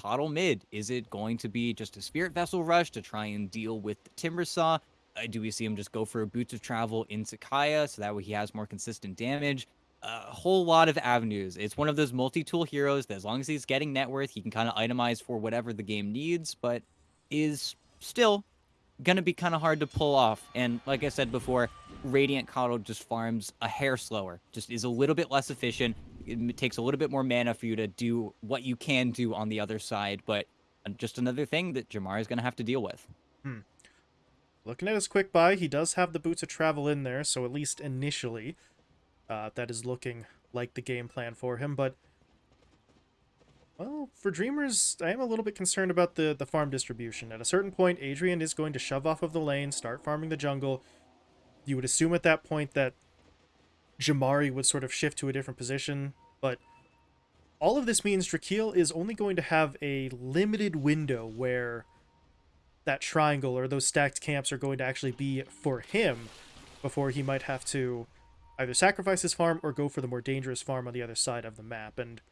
KotL mid? Is it going to be just a Spirit Vessel rush to try and deal with the Timbersaw? Uh, do we see him just go for Boots of Travel into Kaya so that way he has more consistent damage? A whole lot of avenues. It's one of those multi-tool heroes that as long as he's getting net worth, he can kind of itemize for whatever the game needs, but is still going to be kind of hard to pull off. And like I said before, Radiant KotL just farms a hair slower, just is a little bit less efficient. It takes a little bit more mana for you to do what you can do on the other side, but uh, just another thing that Jamar is going to have to deal with. Hmm. Looking at his quick buy, he does have the boots of travel in there, so at least initially, uh, that is looking like the game plan for him. But well, for Dreamers, I am a little bit concerned about the, the farm distribution. At a certain point, Adrian is going to shove off of the lane, start farming the jungle. You would assume at that point that Jamari would sort of shift to a different position, but all of this means Drakeel is only going to have a limited window where that triangle or those stacked camps are going to actually be for him before he might have to either sacrifice his farm or go for the more dangerous farm on the other side of the map. And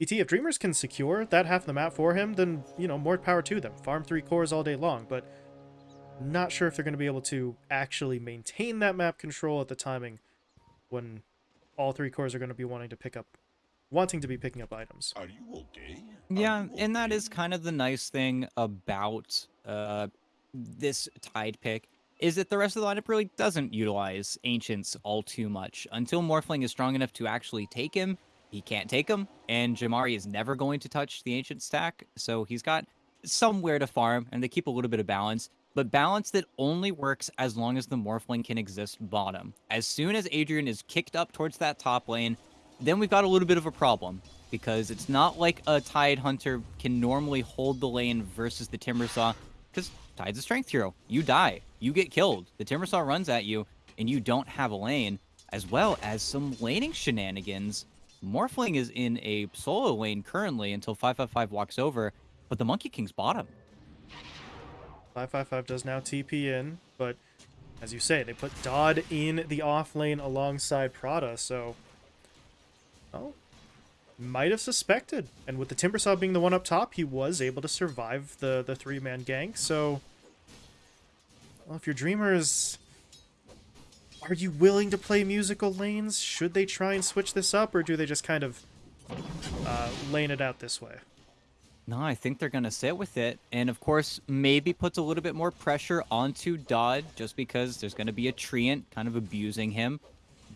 ET, if Dreamers can secure that half of the map for him, then, you know, more power to them. Farm three cores all day long, but not sure if they're going to be able to actually maintain that map control at the timing when all three cores are going to be wanting to pick up wanting to be picking up items. Are you okay? Yeah, you and that is kind of the nice thing about uh, this Tide pick is that the rest of the lineup really doesn't utilize Ancients all too much. Until Morphling is strong enough to actually take him, he can't take him, and Jamari is never going to touch the Ancient stack, so he's got somewhere to farm, and they keep a little bit of balance, but balance that only works as long as the Morphling can exist bottom. As soon as Adrian is kicked up towards that top lane, then we've got a little bit of a problem, because it's not like a Tide Hunter can normally hold the lane versus the Timbersaw, because Tide's a strength hero. You die. You get killed. The Timbersaw runs at you, and you don't have a lane, as well as some laning shenanigans Morphling is in a solo lane currently until 555 walks over, but the Monkey King's bottom. 555 does now TP in, but as you say, they put Dodd in the off lane alongside Prada, so... Well, might have suspected. And with the Timbersaw being the one up top, he was able to survive the, the three-man gank, so... Well, if your Dreamers are you willing to play musical lanes? Should they try and switch this up, or do they just kind of uh, lane it out this way? No, I think they're going to sit with it. And of course, maybe puts a little bit more pressure onto Dodd just because there's going to be a treant kind of abusing him.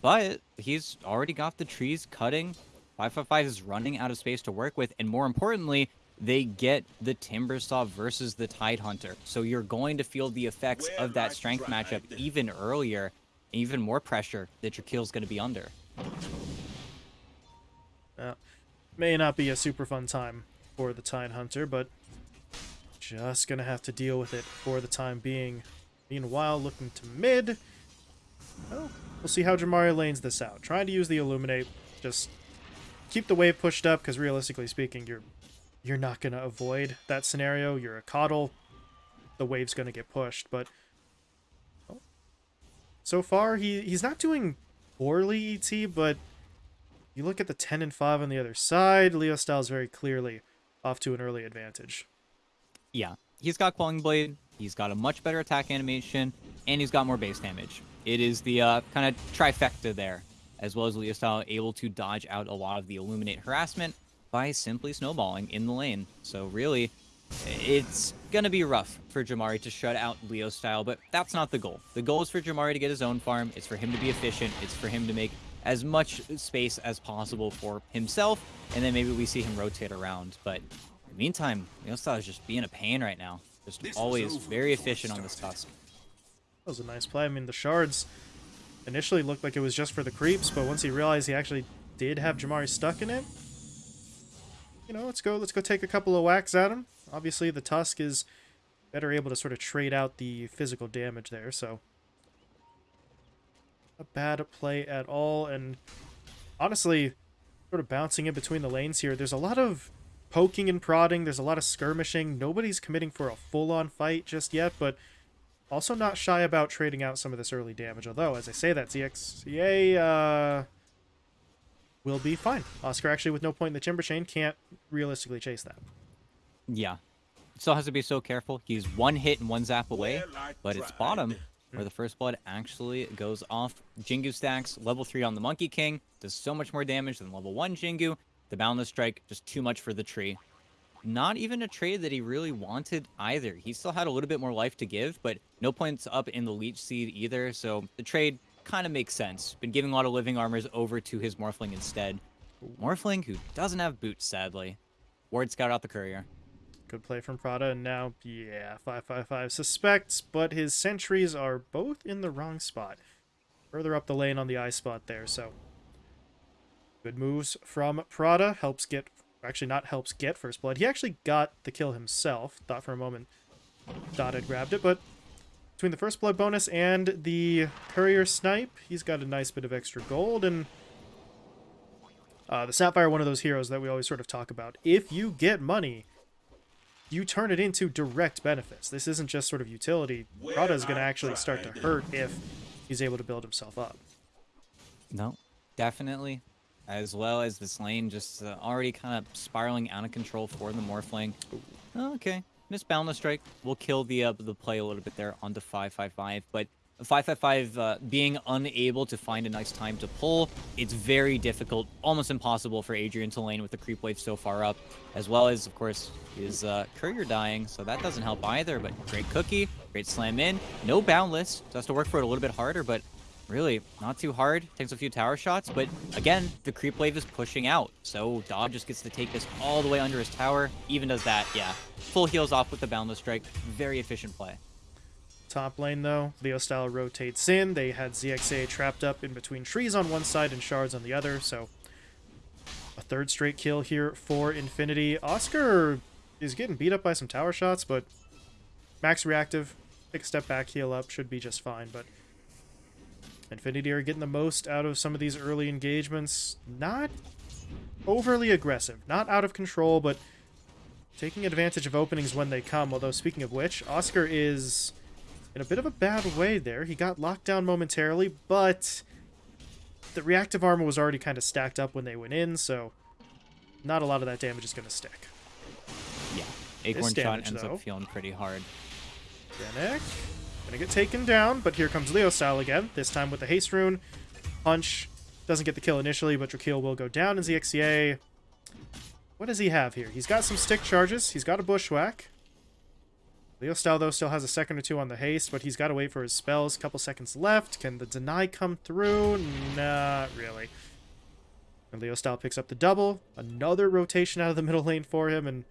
But he's already got the trees cutting. 555 is running out of space to work with. And more importantly, they get the Timbersaw versus the Tide Hunter. So you're going to feel the effects Where of that strength matchup even earlier even more pressure that Drakeel's going to be under. Uh, may not be a super fun time for the Tide Hunter, but just to have to deal with it for the time being. Meanwhile, looking to mid. Well, we'll see how Jamari lanes this out. Trying to use the Illuminate. Just keep the wave pushed up, because realistically speaking, you're you're not to avoid that scenario. You're a KotL. The wave's to get pushed, but so far, he he's not doing poorly, ET, but you look at the 10 and 5 on the other side, Leo Styles very clearly off to an early advantage. Yeah, he's got Quelling Blade, he's got a much better attack animation, and he's got more base damage. It is the uh, kind of trifecta there, as well as Leo Style able to dodge out a lot of the Illuminate harassment by simply snowballing in the lane. So really, it's going to be rough for Jamari to shut out Leo style, but that's not the goal. The goal is for Jamari to get his own farm. It's for him to be efficient. It's for him to make as much space as possible for himself, and then maybe we see him rotate around. But in the meantime, Leo style is just being a pain right now. Just this always very efficient on this tusk. That was a nice play. I mean, the shards initially looked like it was just for the creeps, but once he realized he actually did have Jamari stuck in it, you know, let's go let's go take a couple of whacks at him. Obviously, the Tusk is better able to sort of trade out the physical damage there, so... A bad play at all, and honestly, sort of bouncing in between the lanes here, there's a lot of poking and prodding, there's a lot of skirmishing, nobody's committing for a full-on fight just yet, but also not shy about trading out some of this early damage, although, as I say that, ZXCA, uh... will be fine. Oscar actually with no point in the Timber Chain can't realistically chase that. Yeah. Still has to be so careful. He's one hit and one zap away, but it's bottom where the first blood actually goes off. Jingu stacks, level 3 on the Monkey King, does so much more damage than level 1 Jingu. The Boundless Strike, just too much for the tree. Not even a trade that he really wanted either. He still had a little bit more life to give, but no points up in the Leech Seed either, so the trade kind of makes sense. Been giving a lot of living armors over to his Morphling instead. Morphling, who doesn't have boots, sadly. Ward Scout out the Courier. Good play from Prada, and now, yeah, 555 suspects, but his sentries are both in the wrong spot. Further up the lane on the eye spot there, so... Good moves from Prada. Helps get... Actually, not helps get First Blood. He actually got the kill himself. Thought for a moment Dodd had grabbed it, but between the First Blood bonus and the Courier Snipe, he's got a nice bit of extra gold, and... Uh, the Snapfire, one of those heroes that we always sort of talk about. If you get money you turn it into direct benefits. This isn't just sort of utility. Prada is going to actually start to hurt if he's able to build himself up. No, definitely. As well as this lane just uh, already kind of spiraling out of control for the Morphling. Oh, okay. Miss Boundless Strike will kill the uh, the play a little bit there onto 555, but 555 uh, being unable to find a nice time to pull, it's very difficult, almost impossible for Adrian to lane with the creep wave so far up, as well as, of course, his uh, courier dying, so that doesn't help either, but great cookie, great slam in, no boundless, so has to work for it a little bit harder, but really not too hard, takes a few tower shots, but again, the creep wave is pushing out, so Dodd just gets to take this all the way under his tower, even does that, yeah, full heals off with the boundless strike, very efficient play. Top lane, though, Leo Style rotates in. They had ZXA trapped up in between trees on one side and shards on the other, so a third straight kill here for Infinity. Oscar is getting beat up by some tower shots, but max reactive, take a step back, heal up, should be just fine, but Infinity are getting the most out of some of these early engagements. Not overly aggressive, not out of control, but taking advantage of openings when they come. Although, speaking of which, Oscar is in a bit of a bad way there. He got locked down momentarily, but the reactive armor was already kind of stacked up when they went in, so not a lot of that damage is going to stick. Yeah, Acorn damage, Shot ends though, up feeling pretty hard. Genek, gonna get taken down, but here comes Leo style again, this time with the haste rune. Punch doesn't get the kill initially, but Drakeel will go down in ZXCA. What does he have here? He's got some stick charges, he's got a bushwhack. Leo Style, though, still has a second or two on the haste, but he's got to wait for his spells. Couple seconds left. Can the deny come through? Not really. And Leo Style picks up the double. Another rotation out of the middle lane for him, and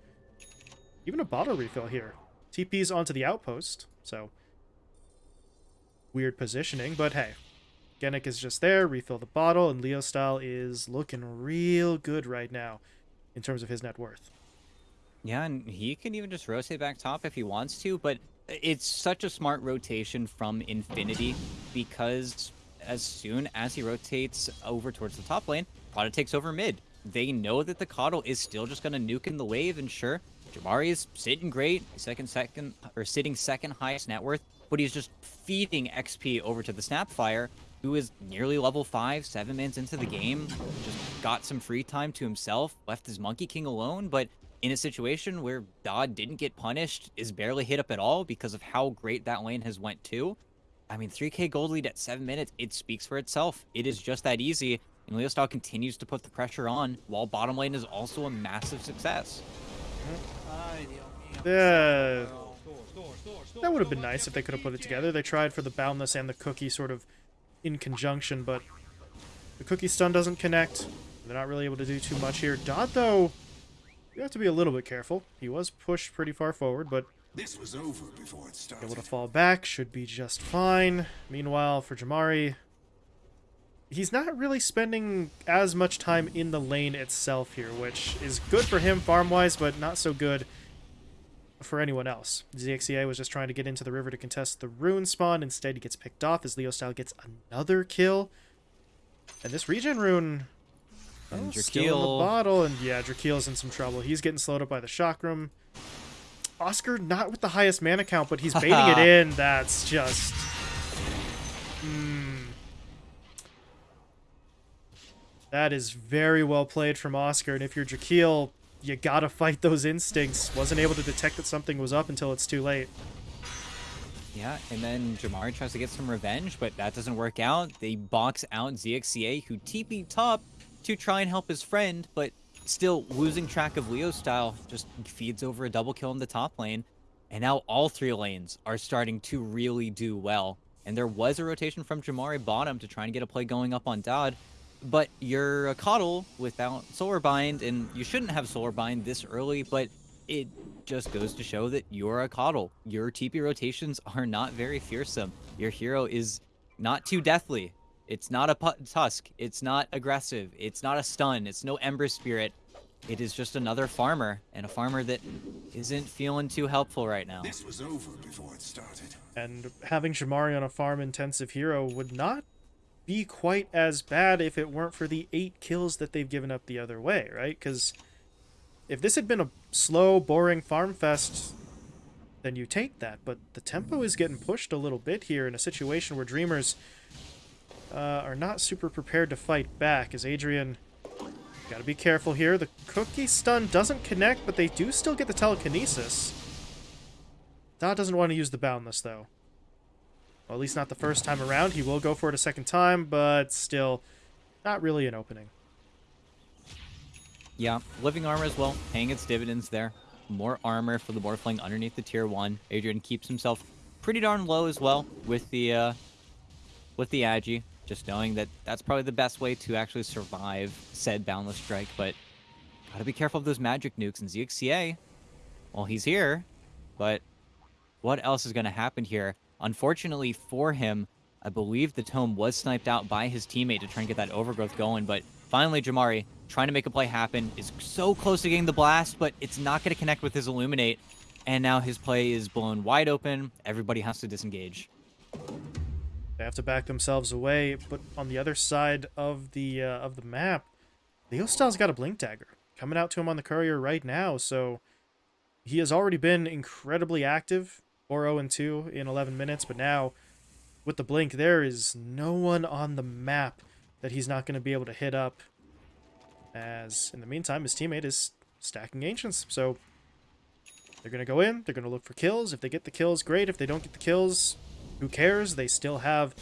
even a bottle refill here. TP's onto the outpost, so weird positioning, but hey. Genek is just there, refill the bottle, and Leo Style is looking real good right now in terms of his net worth. Yeah, and he can even just rotate back top if he wants to, but it's such a smart rotation from Infinity because as soon as he rotates over towards the top lane, Prada takes over mid. They know that the KotL is still just going to nuke in the wave, and sure, Jamari is sitting great, second, second, or sitting second highest net worth, but he's just feeding XP over to the Snapfire, who is nearly level 5, 7 minutes into the game, just got some free time to himself, left his Monkey King alone, but in a situation where Dodd didn't get punished, is barely hit up at all because of how great that lane has went to. I mean, 3k gold lead at 7 minutes, it speaks for itself. It is just that easy, and Leostyle continues to put the pressure on, while bottom lane is also a massive success. That would have been nice if they could have put it together. They tried for the Boundless and the Cookie sort of in conjunction, but the Cookie stun doesn't connect. They're not really able to do too much here. Dodd, though, you have to be a little bit careful. He was pushed pretty far forward, but this was over before it started. Able to fall back, should be just fine. Meanwhile, for Jamari, he's not really spending as much time in the lane itself here, which is good for him farm-wise, but not so good for anyone else. ZXCA was just trying to get into the river to contest the rune spawn. Instead, he gets picked off as Leo Style gets another kill. And this regen rune and oh, Still in the bottle, and yeah, Drakeel's in some trouble. He's getting slowed up by the chakram. Oscar not with the highest mana count, but he's baiting it in. That's just... Mm. That is very well played from Oscar, and if you're Drakeel, you gotta fight those instincts. Wasn't able to detect that something was up until it's too late. Yeah, and then Jamari tries to get some revenge, but that doesn't work out. They box out ZXCA, who TP top to try and help his friend, but still losing track of Leo's style, just feeds over a double kill in the top lane. And now all three lanes are starting to really do well. And there was a rotation from Jamari bottom to try and get a play going up on Dodd, but you're a KotL without Solar Bind, and you shouldn't have Solar Bind this early, but it just goes to show that you're a KotL. Your TP rotations are not very fearsome. Your hero is not too deathly. It's not a Tusk. It's not aggressive. It's not a stun. It's no Ember Spirit. It is just another farmer, and a farmer that isn't feeling too helpful right now. This was over before it started. And having Jamari on a farm-intensive hero would not be quite as bad if it weren't for the eight kills that they've given up the other way, right? Because if this had been a slow, boring farm fest, then you take that. But the tempo is getting pushed a little bit here in a situation where Dreamers uh, are not super prepared to fight back, as Adrian... Gotta be careful here. The cookie stun doesn't connect, but they do still get the telekinesis. Dodd doesn't want to use the boundless, though. Well, at least not the first time around. He will go for it a second time, but still, not really an opening. Yeah, living armor as well, paying its dividends there. More armor for the Morphling underneath the tier 1. Adrian keeps himself pretty darn low as well with the uh, with the Agi, just knowing that that's probably the best way to actually survive said Boundless Strike, but gotta be careful of those magic nukes and ZXCA. Well, he's here, but what else is to happen here? Unfortunately for him, I believe the Tome was sniped out by his teammate to try and get that overgrowth going, but finally Jamari, trying to make a play happen, is so close to getting the blast, but it's not to connect with his Illuminate, and now his play is blown wide open. Everybody has to disengage. They have to back themselves away, but on the other side of the uh, of the map, Leostyle's got a Blink Dagger coming out to him on the courier right now, so he has already been incredibly active 4 0 and 2 in 11 minutes, but now with the blink, there is no one on the map that he's not going to be able to hit up. As in the meantime, his teammate is stacking ancients, so they're going to go in, they're going to look for kills. If they get the kills, great. If they don't get the kills, who cares? They still have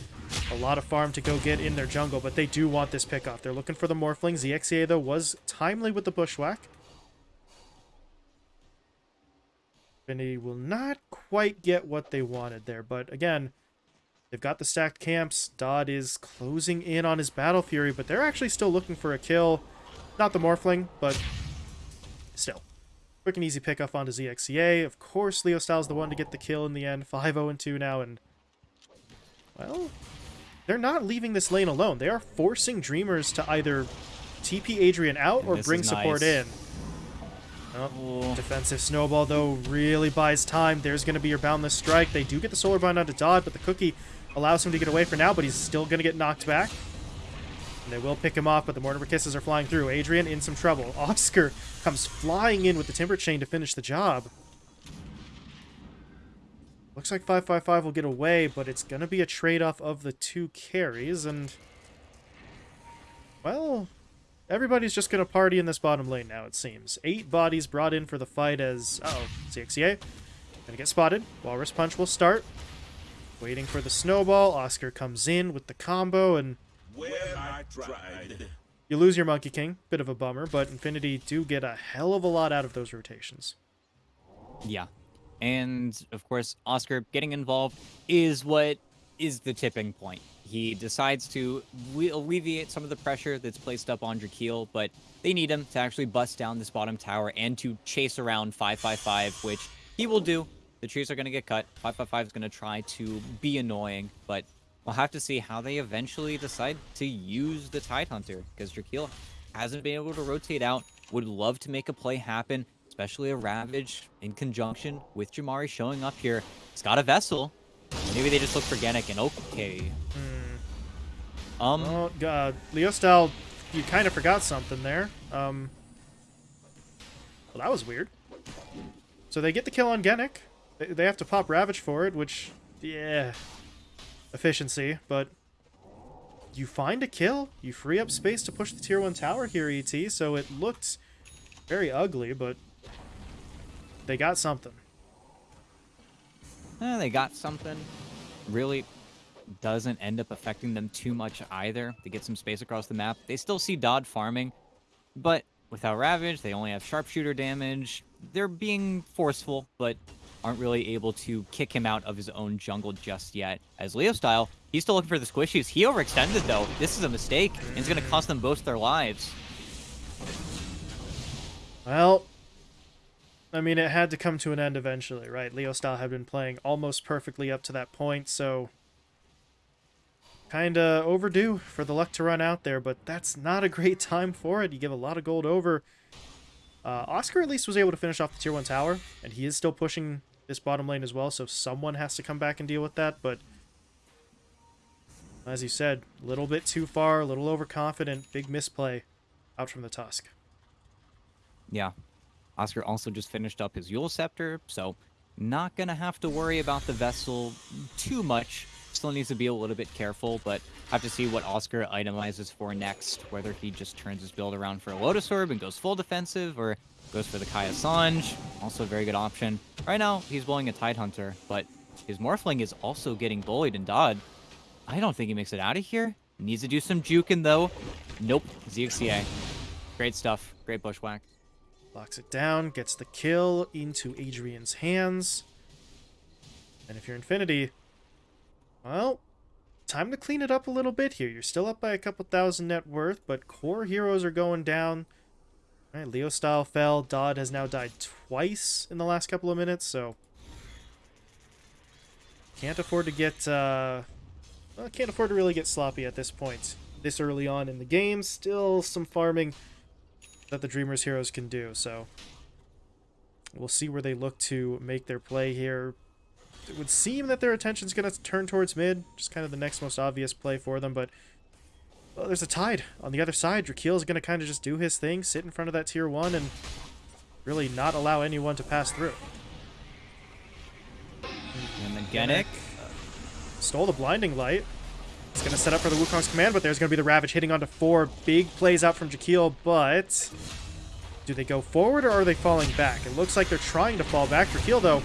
a lot of farm to go get in their jungle, but they do want this pick. They're looking for the Morphling. ZXCA, though, was timely with the Bushwhack. Infinity will not quite get what they wanted there, but again, they've got the stacked camps. Dodd is closing in on his Battle Fury, but they're actually still looking for a kill. Not the Morphling, but still. Quick and easy pickup onto ZXCA. Of course, Leostyle's the one to get the kill in the end. 5-0-2 now, and... Well, they're not leaving this lane alone. They are forcing Dreamers to either TP Adrian out or bring support in. Oh, defensive snowball, though, really buys time. There's going to be your boundless strike. They do get the solar bind onto Dodd, but the cookie allows him to get away for now, but he's still going to get knocked back. And they will pick him off, but the Mortimer Kisses are flying through. Adrian in some trouble. Oscar comes flying in with the Timber Chain to finish the job. Looks like 555 will get away, but it's going to be a trade-off of the two carries, and... Well, Everybody's just going to party in this bottom lane now, it seems. Eight bodies brought in for the fight as... Uh oh ZXCA. Gonna get spotted. Walrus Punch will start. Waiting for the snowball. Oscar comes in with the combo, and... You lose your Monkey King. Bit of a bummer, but Infinity do get a hell of a lot out of those rotations. Yeah. And, of course, Oscar getting involved is what is the tipping point he decides to alleviate some of the pressure that's placed up on Drakeel, but they need him to actually bust down this bottom tower and to chase around 555, which he will do. The trees are going to get cut. 555 is going to try to be annoying, but we'll have to see how they eventually decide to use the Tidehunter, because Drakeel hasn't been able to rotate out. Would love to make a play happen, especially a Ravage in conjunction with Jamari showing up here. He's got a Vessel. Maybe they just look for Genic and okay. Hmm. Um. Oh God, Leostyle, you kind of forgot something there. Um. Well, that was weird. So they get the kill on Genic. They, they have to pop Ravage for it, which, yeah, efficiency. But you find a kill. You free up space to push the tier 1 tower here, ET, so it looked very ugly, but they got something. Eh, they got something. Really doesn't end up affecting them too much either. They get some space across the map. They still see Dodd farming, but without Ravage, they only have sharpshooter damage. They're being forceful, but aren't really able to kick him out of his own jungle just yet. As Leo style, he's still looking for the squishies. He overextended though. This is a mistake, and it's going to cost them both their lives. Well, I mean, it had to come to an end eventually, right? Leo Style had been playing almost perfectly up to that point, so kinda overdue for the luck to run out there, but that's not a great time for it. You give a lot of gold over. Uh, Oscar at least was able to finish off the tier 1 tower, and he is still pushing this bottom lane as well, so someone has to come back and deal with that, but as you said, a little bit too far, a little overconfident, big misplay out from the Tusk. Yeah. Oscar also just finished up his Eul Scepter, so not going to have to worry about the vessel too much. Still needs to be a little bit careful, but have to see what Oscar itemizes for next, whether he just turns his build around for a Lotus Orb and goes full defensive, or goes for the Kaya also a very good option. Right now, he's blowing a Tide Hunter, but his Morphling is also getting bullied and Dodd. I don't think he makes it out of here. Needs to do some juking, though. Nope, ZXCA. Great stuff. Great bushwhack. Locks it down, gets the kill into Adrian's hands. And if you're Infinity, well, time to clean it up a little bit here. You're still up by a couple thousand net worth, but core heroes are going down. All right, Leo Style fell. Dodd has now died twice in the last couple of minutes, so can't afford to get uh, well, can't afford to really get sloppy at this point. This early on in the game, still some farming that the Dreamers heroes can do, so we'll see where they look to make their play here. It would seem that their attention's going to turn towards mid, just kind of the next most obvious play for them, but well, there's a tide on the other side. Drakeel is going to kind of just do his thing, sit in front of that tier 1, and really not allow anyone to pass through. And then Genic. Stole the Blinding Light. It's going to set up for the Wukong's command, but there's going to be the Ravage hitting onto four. Big plays out from Jakeel, but do they go forward or are they falling back? It looks like they're trying to fall back. Jakeel, though,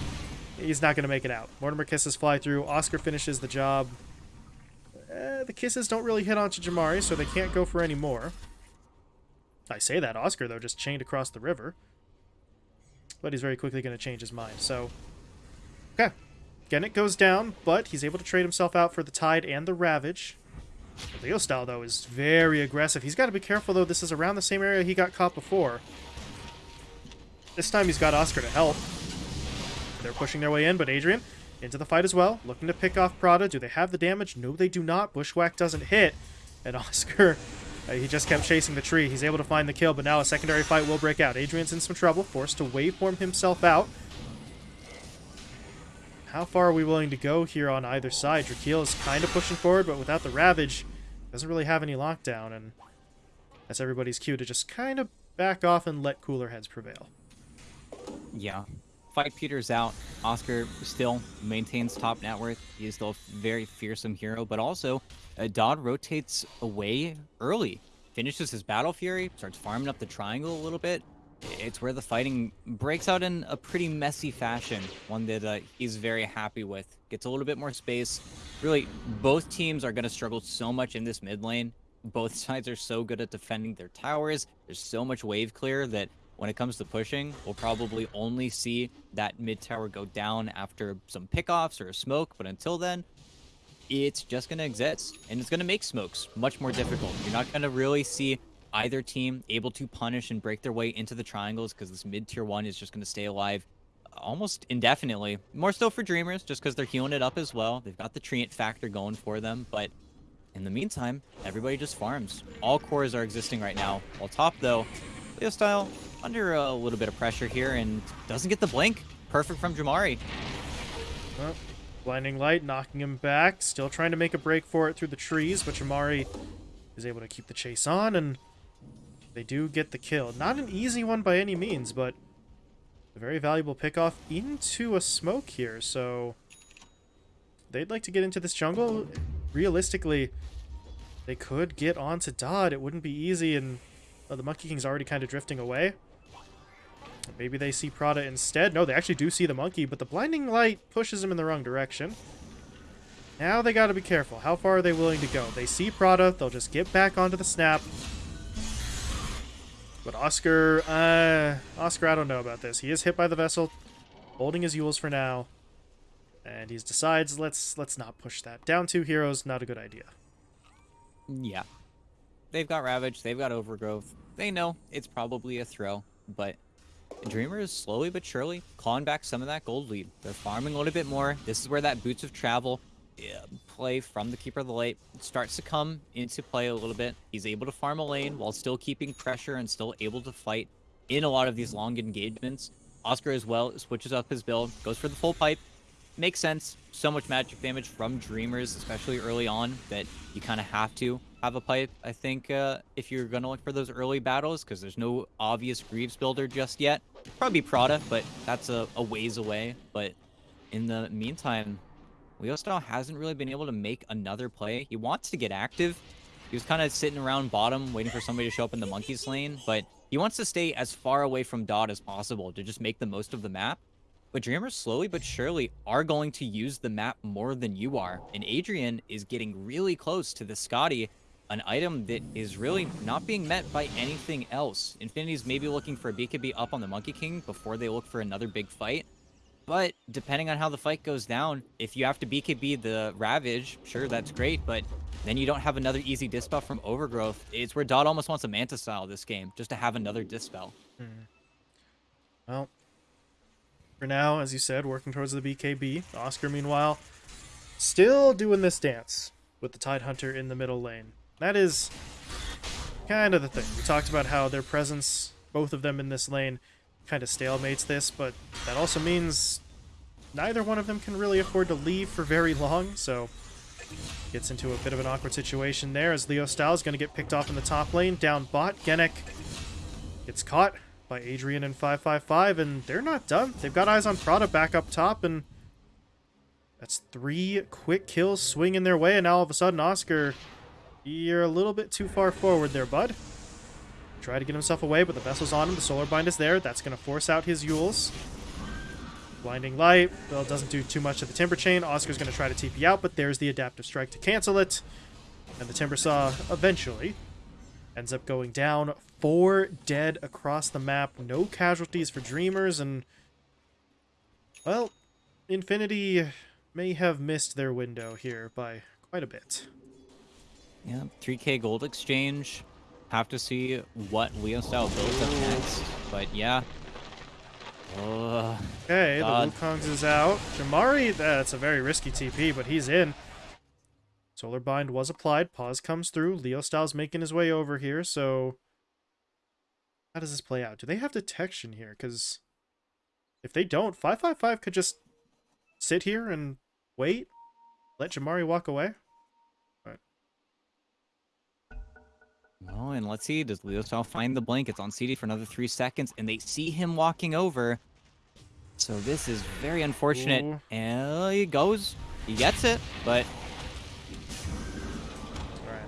he's not going to make it out. Mortimer kisses fly through. Oscar finishes the job. Eh, the kisses don't really hit onto Jamari, so they can't go for any more. I say that. Oscar, though, just chained across the river. But he's very quickly going to change his mind, so... Okay. Gennett goes down, but he's able to trade himself out for the Tide and the Ravage. Leo style, though, is very aggressive. He's got to be careful, though. This is around the same area he got caught before. This time he's got Oscar to help. They're pushing their way in, but Adrian into the fight as well, looking to pick off Prada. Do they have the damage? No, they do not. Bushwhack doesn't hit, and Oscar, uh, he just kept chasing the tree. He's able to find the kill, but now a secondary fight will break out. Adrian's in some trouble, forced to waveform himself out. How far are we willing to go here on either side? Drakeel is kind of pushing forward, but without the Ravage, doesn't really have any lockdown, and that's everybody's cue to just kind of back off and let cooler heads prevail. Yeah. Fight Peter's out. Oscar still maintains top net worth. He is still a very fearsome hero, but also uh, Dodd rotates away early. Finishes his Battle Fury, starts farming up the triangle a little bit. It's where the fighting breaks out in a pretty messy fashion, one that uh, he's very happy with. Gets a little bit more space. Really, both teams are going to struggle so much in this mid lane. Both sides are so good at defending their towers. There's so much wave clear that when it comes to pushing, we'll probably only see that mid tower go down after some pickoffs or a smoke. But until then, it's just going to exist. And it's going to make smokes much more difficult. You're not going to really see either team able to punish and break their way into the triangles because this mid tier one is just going to stay alive almost indefinitely. More so for Dreamers, just because they're healing it up as well. They've got the treant factor going for them, but in the meantime, everybody just farms. All cores are existing right now. While top, though, Leo Style under a little bit of pressure here and doesn't get the blink. Perfect from Jamari. Blinding light knocking him back. Still trying to make a break for it through the trees, but Jamari is able to keep the chase on, and they do get the kill. Not an easy one by any means, but a very valuable pickoff into a smoke here, so they'd like to get into this jungle. Realistically, They could get onto Dodd. It wouldn't be easy, and the Monkey King's already kind of drifting away. Maybe they see Prada instead. No, they actually do see the monkey, but the blinding light pushes him in the wrong direction. Now they got to be careful. How far are they willing to go? They see Prada. They'll just get back onto the snap. But Oscar, uh, Oscar, I don't know about this. He is hit by the vessel, holding his Euls for now, and he decides let's let's not push that. Down two heroes, not a good idea. Yeah. They've got Ravage, they've got Overgrowth. They know it's probably a throw, but Dreamer is slowly but surely clawing back some of that gold lead. They're farming a little bit more. This is where that Boots of Travel play from the Keeper of the Light starts to come into play a little bit. He's able to farm a lane while still keeping pressure and still able to fight in a lot of these long engagements. Oscar as well switches up his build, goes for the full pipe. Makes sense. So much magic damage from Dreamers, especially early on, that you kind of have to have a pipe, I think, uh, if you're going to look for those early battles, because there's no obvious Greaves builder just yet. Probably Prada, but that's a, a ways away. But in the meantime, Leo Style hasn't really been able to make another play. He wants to get active. He was kind of sitting around bottom, waiting for somebody to show up in the Monkey's lane, but he wants to stay as far away from Dodd as possible to just make the most of the map. But Dreamers slowly but surely are going to use the map more than you are. And Adrian is getting really close to the Skadi, an item that is really not being met by anything else. Infinity's maybe looking for a BKB up on the Monkey King before they look for another big fight. But depending on how the fight goes down, if you have to BKB the Ravage, sure, that's great, but then you don't have another easy Dispel from Overgrowth. It's where Dodd almost wants a Manta style this game, just to have another Dispel. Hmm. Well, for now, as you said, working towards the BKB. Oscar, meanwhile, still doing this dance with the Tide Hunter in the middle lane. That is kind of the thing. We talked about how their presence, both of them in this lane, kind of stalemates this, but that also means neither one of them can really afford to leave for very long, so gets into a bit of an awkward situation there as Leo Styles going to get picked off in the top lane. Down bot, Genic gets caught by Adrian and 555, and they're not done. They've got eyes on Prada back up top, and that's three quick kills swinging their way, and now all of a sudden, Oscar, you're a little bit too far forward there, bud. Try to get himself away, but the vessel's on him. The solar bind is there. That's going to force out his Euls. Blinding Light. Well, doesn't do too much to the Timber Chain. Oscar's going to try to TP out, but there's the Adaptive Strike to cancel it. And the Timber Saw eventually ends up going down. Four dead across the map. No casualties for Dreamers, and... Well, Infinity may have missed their window here by quite a bit. Yeah, 3k gold exchange. Have to see what Leo style builds up next. But yeah. Uh, okay, God. the Wukongs is out. Jamari, that's a very risky TP, but he's in. Solar Bind was applied. Pause comes through. Leo Styles making his way over here, so... How does this play out? Do they have detection here? Because if they don't, 555 could just sit here and wait. Let Jamari walk away. Oh, and let's see. Does Leo Style find the blink? It's on CD for another three seconds, and they see him walking over. So this is very unfortunate. Ooh. And he goes. He gets it, but... Alright.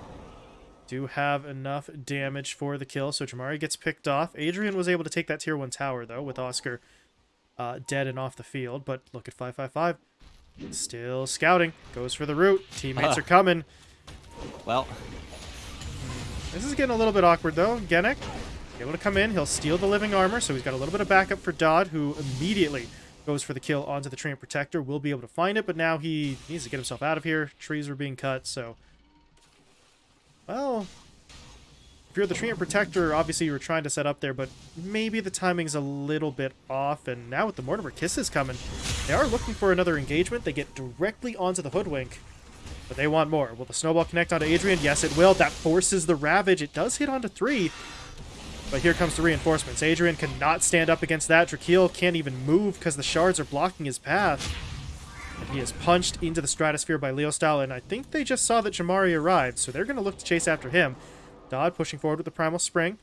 Do have enough damage for the kill, so Jamari gets picked off. Adrian was able to take that tier 1 tower, though, with Oscar uh, dead and off the field. But look at 555. Still scouting. Goes for the root. Teammates uh. are coming. Well, this is getting a little bit awkward, though. Genic, able to come in. He'll steal the living armor, so he's got a little bit of backup for Dodd, who immediately goes for the kill onto the Treant Protector. Will be able to find it, but now he needs to get himself out of here. Trees are being cut, so... Well... If you're the Treant Protector, obviously you were trying to set up there, but maybe the timing's a little bit off, and now with the Mortimer Kisses coming, they are looking for another engagement. They get directly onto the Hoodwink. But they want more. Will the snowball connect onto Adrian? Yes, it will. That forces the Ravage. It does hit onto three. But here comes the reinforcements. Adrian cannot stand up against that. Drakeel can't even move because the shards are blocking his path. And he is punched into the stratosphere by Leo Style, and I think they just saw that Jamari arrived, so they're going to look to chase after him. Dodd pushing forward with the Primal Spring.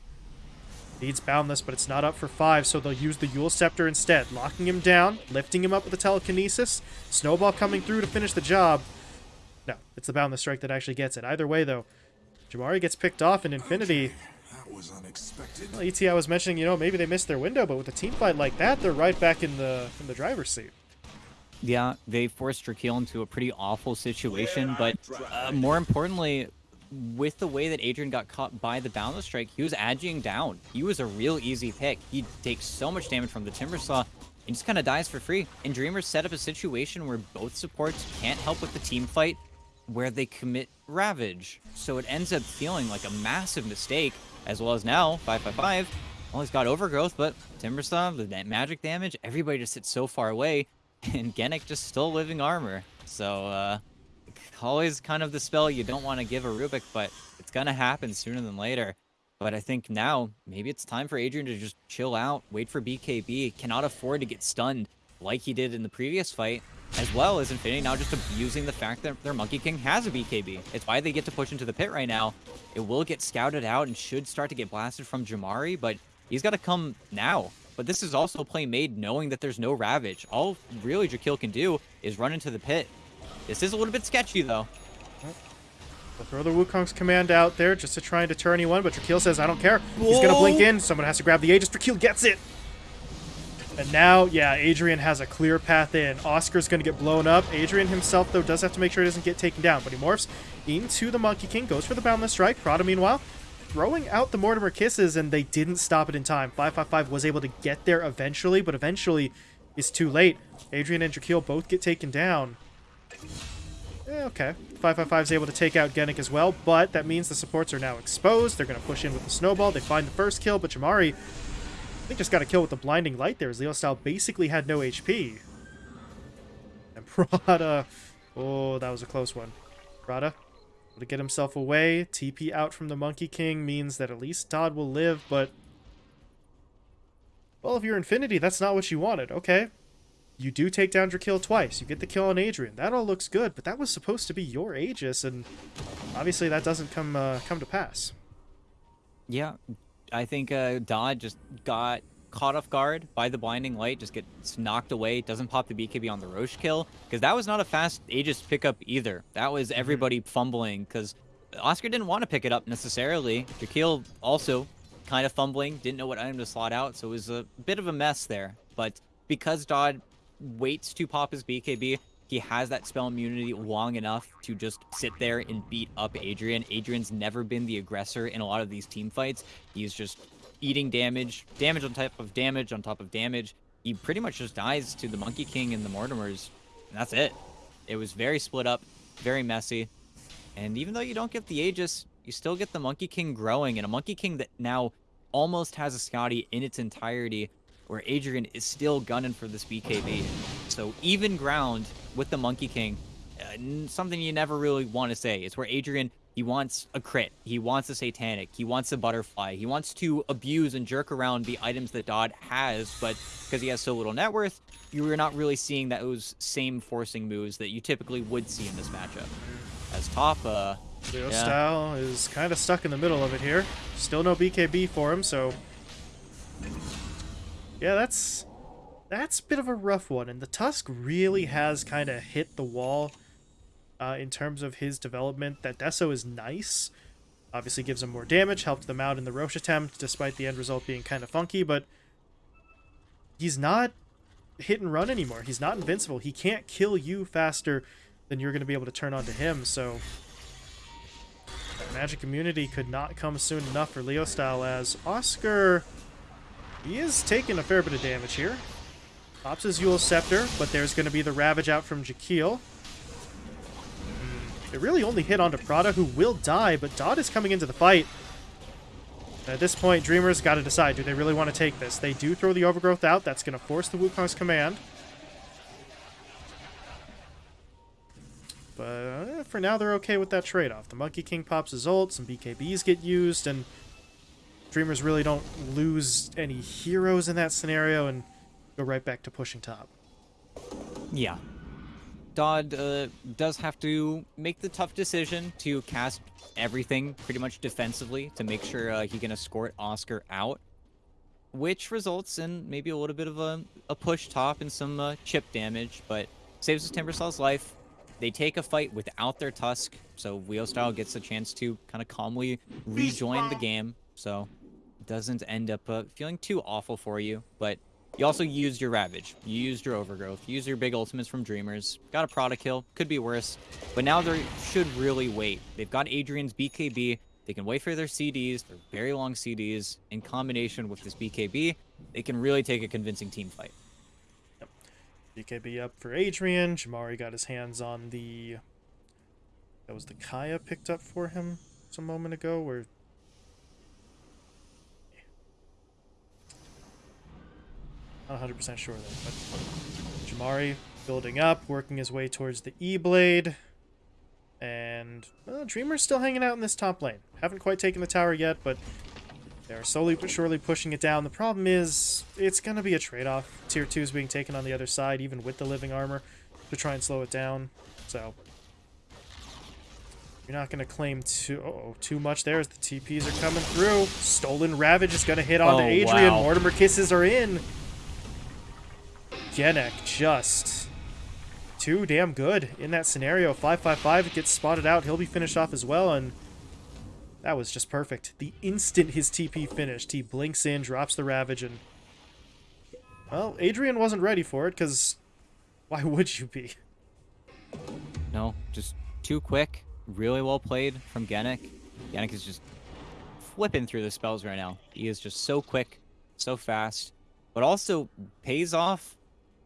Needs Boundless, but it's not up for five, so they'll use the Eul Scepter instead, locking him down, lifting him up with the Telekinesis. Snowball coming through to finish the job. No, it's the Boundless Strike that actually gets it. Either way, though, Jamari gets picked off in Infinity. That was unexpected. Well, ET, I was mentioning, you know, maybe they missed their window, but with a team fight like that, they're right back in the in the driver's seat. Yeah, they forced Drakeel into a pretty awful situation, but uh, more importantly, with the way that Adrian got caught by the Boundless Strike, he was aging down. He was a real easy pick. He takes so much damage from the Timber Saw and just kind of dies for free. And Dreamers set up a situation where both supports can't help with the team fight, where they commit Ravage. So it ends up feeling like a massive mistake, as well as now, 555, well, he's got Overgrowth, but Timber Saw, the magic damage, everybody just sits so far away, and Genic just still living armor. So, uh, always kind of the spell you don't want to give a Rubik, but it's going to happen sooner than later. But I think now, maybe it's time for Adrian to just chill out, wait for BKB, cannot afford to get stunned like he did in the previous fight, as well as Infinity now just abusing the fact that their Monkey King has a BKB. It's why they get to push into the pit right now. It will get scouted out and should start to get blasted from Jamari, but he's got to come now. But this is also a play made knowing that there's no Ravage. All really Drakeel can do is run into the pit. This is a little bit sketchy, though. They'll throw the Wukong's command out there just to try and deter anyone, but Drakeel says, I don't care. He's going to blink in. Someone has to grab the Aegis. Drakeel gets it. And now, yeah, Adrian has a clear path in. Oscar's going to get blown up. Adrian himself, though, does have to make sure he doesn't get taken down, but he morphs into the Monkey King, goes for the Boundless Strike. Prada, meanwhile, throwing out the Mortimer Kisses, and they didn't stop it in time. 555 was able to get there eventually, but eventually is too late. Adrian and Drakeel both get taken down. Eh, okay. 555 is able to take out Genic as well, but that means the supports are now exposed. They're going to push in with the snowball. They find the first kill, but Jamari, Think, just got a kill with the blinding light there as Style basically had no HP. And Prada, oh, that was a close one. Prada, to get himself away. TP out from the Monkey King means that at least Dodd will live, but... Well, if you're Infinity, that's not what you wanted. Okay, you do take down Drakeel twice. You get the kill on Adrian. That all looks good, but that was supposed to be your Aegis, and obviously that doesn't come uh, come to pass. Yeah, I think uh, Dodd just got caught off guard by the blinding light, just gets knocked away, doesn't pop the BKB on the Rosh kill, because that was not a fast Aegis pickup either. That was Mm-hmm. everybody fumbling, because Oscar didn't want to pick it up necessarily. Drakeel also kind of fumbling, didn't know what item to slot out, so it was a bit of a mess there. But because Dodd waits to pop his BKB. He has that spell immunity long enough to just sit there and beat up Adrian. Adrian's never been the aggressor in a lot of these team fights. He's just eating damage, damage on top of damage on top of damage. He pretty much just dies to the Monkey King and the Mortimers, and that's it. It was very split up, very messy. And even though you don't get the Aegis, you still get the Monkey King growing, and a Monkey King that now almost has a Skadi in its entirety where Adrian is still gunning for this BKB. So even ground with the Monkey King, uh, something you never really want to say. It's where Adrian, he wants a crit, he wants a Satanic, he wants a Butterfly, he wants to abuse and jerk around the items that Dodd has, but because he has so little net worth, you're not really seeing those same forcing moves that you typically would see in this matchup. As top, uh, Leo Yeah. Style is kind of stuck in the middle of it here. Still no BKB for him, so yeah, that's that's a bit of a rough one. And the Tusk really has kind of hit the wall uh, in terms of his development. That Deso is nice. Obviously gives him more damage, helped them out in the Rosh attempt, despite the end result being kind of funky, but he's not hit and run anymore. He's not invincible. He can't kill you faster than you're going to be able to turn onto him, so Magic Immunity could not come soon enough for Leo Style as Oscar, he is taking a fair bit of damage here. Pops his Eul Scepter, but there's going to be the Ravage out from Jakeel. Hmm, It really only hit onto Prada, who will die, but Dodd is coming into the fight. At this point, Dreamers got to decide, do they really want to take this? They do throw the Overgrowth out. That's going to force the Wukong's command. But for now, they're okay with that trade-off. The Monkey King pops his ult, some BKBs get used, and Dreamers really don't lose any heroes in that scenario and go right back to pushing top. Yeah. Dodd uh, does have to make the tough decision to cast everything pretty much defensively to make sure uh, he can escort Oscar out, which results in maybe a little bit of a, a push top and some uh, chip damage, but saves his Timbersaw's life. They take a fight without their Tusk, so Leo Style gets a chance to kind of calmly rejoin the game, so doesn't end up uh, feeling too awful for you. But you also used your Ravage, you used your Overgrowth, you used your big ultimates from Dreamers, got a Prada kill, could be worse, but now they should really wait. They've got Adrian's BKB, they can wait for their CDs, their very long CDs, in combination with this BKB, they can really take a convincing team fight. BKB up for Adrian. Jamari got his hands on the. That was the Kaya picked up for him some moment ago, where. Not 100% sure though, but Jamari building up, working his way towards the E Blade. And well, Dreamer's still hanging out in this top lane. Haven't quite taken the tower yet, but they're slowly but surely pushing it down. The problem is, it's going to be a trade-off. Tier 2 is being taken on the other side, even with the living armor, to try and slow it down. So, you're not going to claim too, uh oh too much there as the TPs are coming through. Stolen Ravage is going to hit onto Oh, Adrian. wow. Mortimer Kisses are in. Genek just too damn good in that scenario. 555 gets spotted out. He'll be finished off as well, and that was just perfect. The instant his TP finished, he blinks in, drops the Ravage, and... Well, Adrian wasn't ready for it, because why would you be? No, just too quick. Really well played from Genic. Genic is just flipping through the spells right now. He is just so quick, so fast, but also pays off.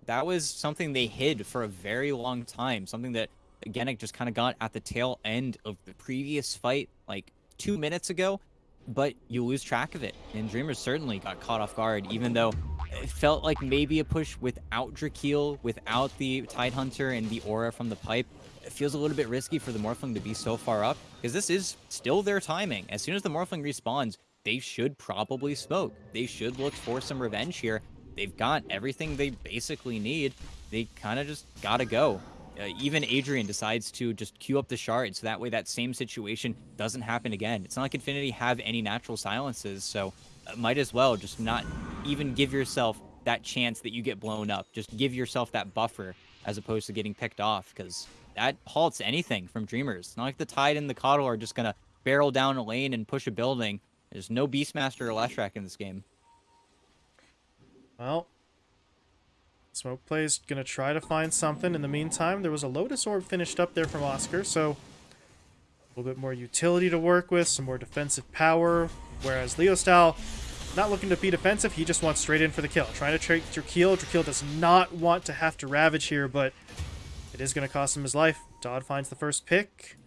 That was something they hid for a very long time. Something that Genic just kind of got at the tail end of the previous fight, like two minutes ago, but you lose track of it. And Dreamers certainly got caught off guard, even though it felt like maybe a push without Drakeel, without the Tidehunter and the aura from the pipe. It feels a little bit risky for the Morphling to be so far up, because this is still their timing. As soon as the Morphling respawns, they should probably smoke. They should look for some revenge here. They've got everything they basically need. They kind of just gotta go. Uh, even Adrian decides to just queue up the shard, so that way that same situation doesn't happen again. It's not like Infinity have any natural silences, so uh, might as well just not even give yourself that chance that you get blown up. Just give yourself that buffer as opposed to getting picked off, because that halts anything from Dreamers. It's not like the Tide and the KotL are just gonna barrel down a lane and push a building. There's no Beastmaster or Leshrac in this game. Well, Smoke Play's gonna try to find something. In the meantime, there was a Lotus Orb finished up there from Oscar, so a little bit more utility to work with, some more defensive power. Whereas Leo Style, not looking to be defensive, he just wants straight in for the kill. Trying to trade Drakeel. Drakeel does not want to have to Ravage here, but it is gonna cost him his life. Dodd finds the first pick.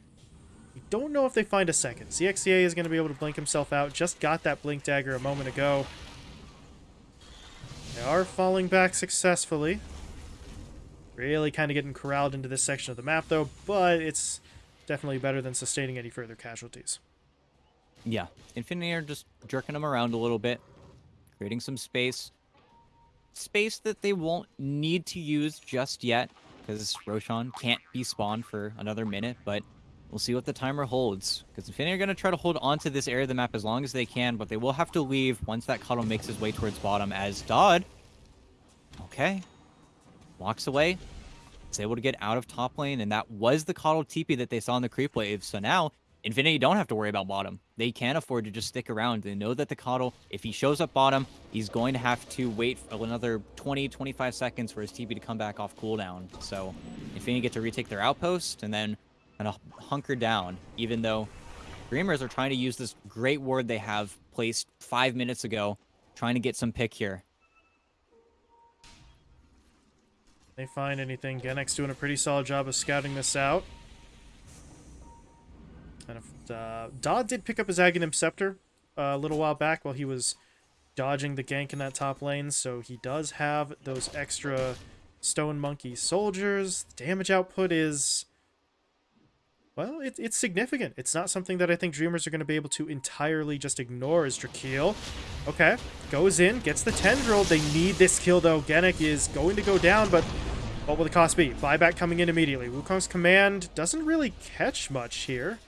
We don't know if they find a second. ZXCA is going to be able to blink himself out. Just got that blink dagger a moment ago. They are falling back successfully. Really kind of getting corralled into this section of the map, though, but it's definitely better than sustaining any further casualties. Yeah, Infinity are just jerking them around a little bit, creating some space. Space that they won't need to use just yet, because Roshan can't be spawned for another minute, but we'll see what the timer holds. Because Infinity are going to try to hold onto this area of the map as long as they can, but they will have to leave once that KotL makes his way towards bottom as Dodd, okay, walks away, is able to get out of top lane, and that was the KotL TP that they saw in the creep wave. So now, Infinity don't have to worry about bottom. They can't afford to just stick around. They know that the KotL, if he shows up bottom, he's going to have to wait for another 20, 25 seconds for his TP to come back off cooldown. So Infinity get to retake their outpost and then kind of hunker down, even though Dreamers are trying to use this great ward they have placed five minutes ago, trying to get some pick here. They find anything. Genek's doing a pretty solid job of scouting this out. And if, uh, Dodd did pick up his Aghanim Scepter uh, a little while back while he was dodging the gank in that top lane, so he does have those extra Stone Monkey soldiers. The damage output is... Well, it, it's significant. It's not something that I think Dreamers are going to be able to entirely just ignore as Drakeel. Okay, goes in, gets the Tendril. They need this kill, though. Genek is going to go down, but what will the cost be? Buyback coming in immediately. Wukong's command doesn't really catch much here.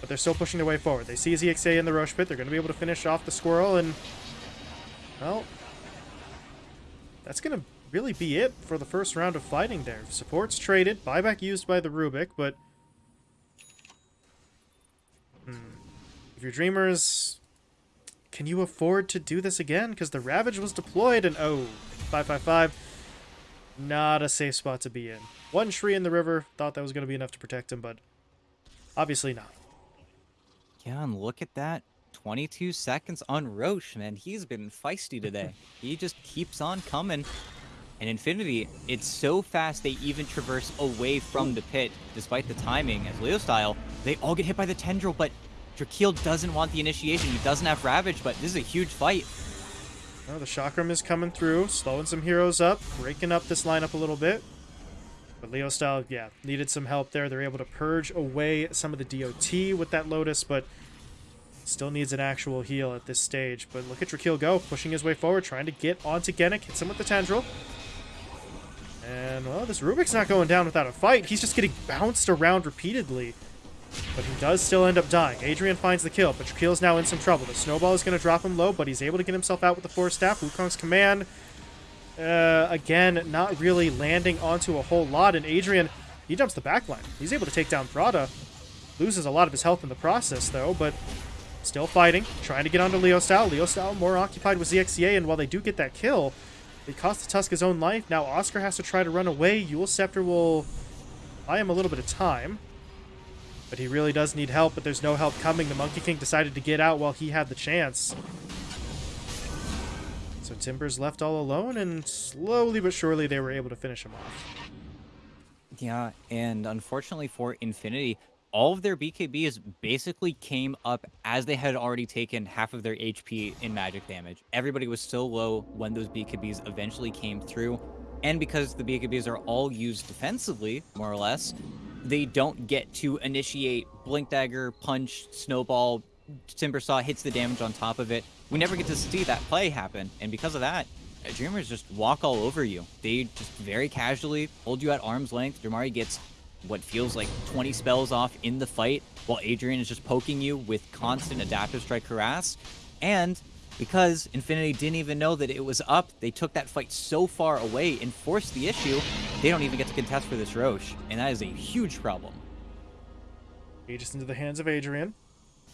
But they're still pushing their way forward. They see ZXA in the Rosh Pit. They're going to be able to finish off the Squirrel, and... Well... That's going to really be it for the first round of fighting there. Supports traded, buyback used by the Rubik, but... Hmm. If your Dreamers... Can you afford to do this again? Because the Ravage was deployed and... Oh, 555. Not a safe spot to be in. One tree in the river. Thought that was going to be enough to protect him, but obviously not. Yeah, and look at that. 22 seconds on Rosh, man. He's been feisty today. he just keeps on coming. And Infinity, it's so fast they even traverse away from the pit, despite the timing. As Leo style, they all get hit by the tendril, but Drakeel doesn't want the initiation. He doesn't have Ravage, but this is a huge fight. The Chakram is coming through, slowing some heroes up, breaking up this lineup a little bit. But Leo style, yeah, needed some help there. They're able to purge away some of the DOT with that Lotus, but still needs an actual heal at this stage. But look at Drakeel go, pushing his way forward, trying to get onto Genic, hits him with the Tendril. And, well, this Rubik's not going down without a fight. He's just getting bounced around repeatedly. But he does still end up dying. Adrian finds the kill, but Drakeel's now in some trouble. The snowball is going to drop him low, but he's able to get himself out with the Force Staff. Wukong's command, uh, again, not really landing onto a whole lot. And Adrian, he jumps the backline. He's able to take down Prada. Loses a lot of his health in the process, though, but still fighting. Trying to get onto Leo Style. Leo Style more occupied with ZXCA, and while they do get that kill, it costs the Tusk his own life. Now Oscar has to try to run away. Eul Scepter will buy him a little bit of time. But he really does need help, but there's no help coming. The Monkey King decided to get out while he had the chance. So Timber's left all alone, and slowly but surely they were able to finish him off. Yeah, and unfortunately for Infinity, all of their BKBs basically came up as they had already taken half of their HP in magic damage. Everybody was so low when those BKBs eventually came through. And because the BKBs are all used defensively, more or less, they don't get to initiate Blink Dagger, Punch, Snowball, Timbersaw hits the damage on top of it. We never get to see that play happen, and because of that, Dreamers just walk all over you. They just very casually hold you at arm's length. Jamari gets what feels like 20 spells off in the fight, while Adrian is just poking you with constant adaptive strike harass. And because Infinity didn't even know that it was up, they took that fight so far away and forced the issue, they don't even get to contest for this Rosh, and that is a huge problem. Aegis into the hands of Adrian.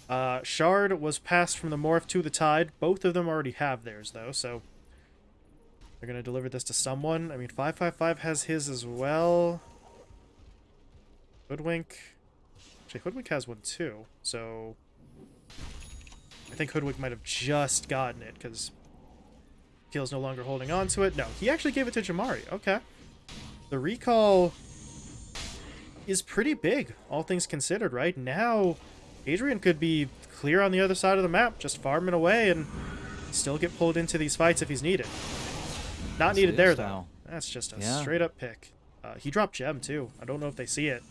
Uh, Shard was passed from the Morph to the Tide. Both of them already have theirs, though, so... They're going to deliver this to someone. I mean, 555 has his as well. Hoodwink... Actually, Hoodwink has one, too, so... I think Hoodwink might have just gotten it, because Keel's no longer holding on to it. No, he actually gave it to Jamari. Okay. The recall is pretty big, all things considered, right? Now, Adrian could be clear on the other side of the map, just farming away and still get pulled into these fights if he's needed. Not needed there, though. That's just a yeah. straight-up pick. Uh, he dropped Gem, too. I don't know if they see it.